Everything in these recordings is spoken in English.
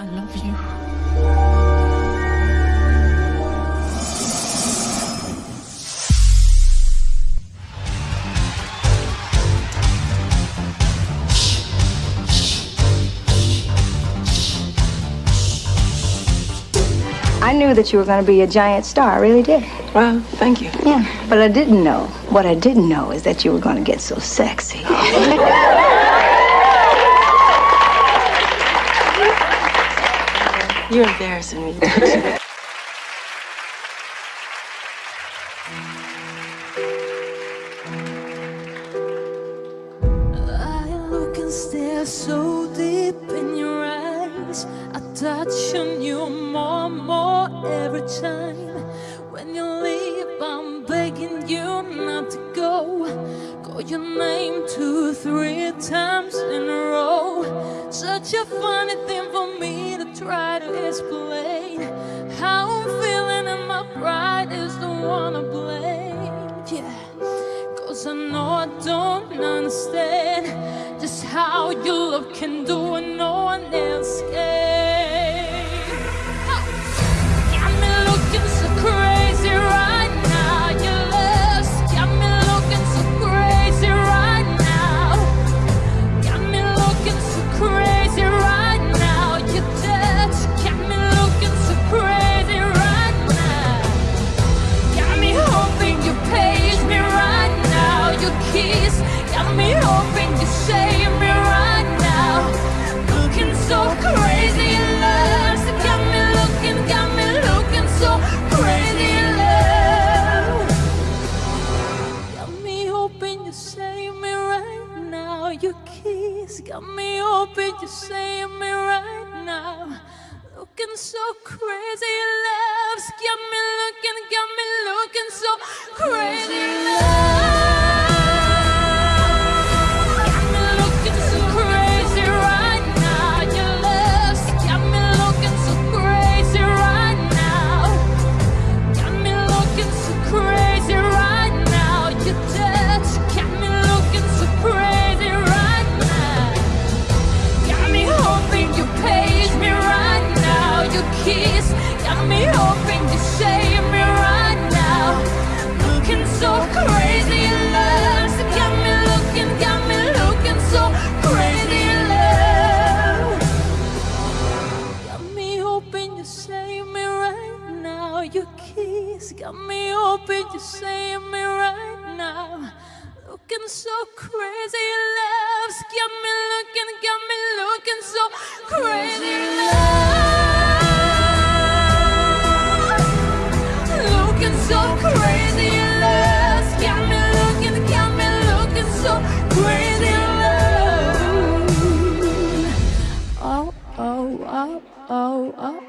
I love you. I knew that you were going to be a giant star. I really did. Well, thank you. Yeah. But I didn't know. What I didn't know is that you were going to get so sexy. You're embarrassing me. I look and stare so deep in your eyes. I touch on you more and more every time. When you leave, I'm begging you not to go. Call your name two, three Such a funny thing for me to try to explain. How I'm feeling, and my pride is the one to blame. Yeah. Cause I know I don't understand just how your love can do what you save me right now. Looking so crazy in love. Got me looking, got me looking so crazy now. Your kiss got me hoping you save me right now. Looking so crazy love. Got me looking, got me looking so crazy love. Looking so crazy love. Got me looking, got me looking so crazy love. Oh, oh, oh, oh, oh, oh, oh,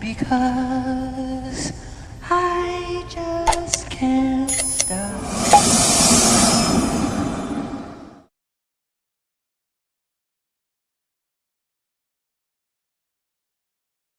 because I just can't stop.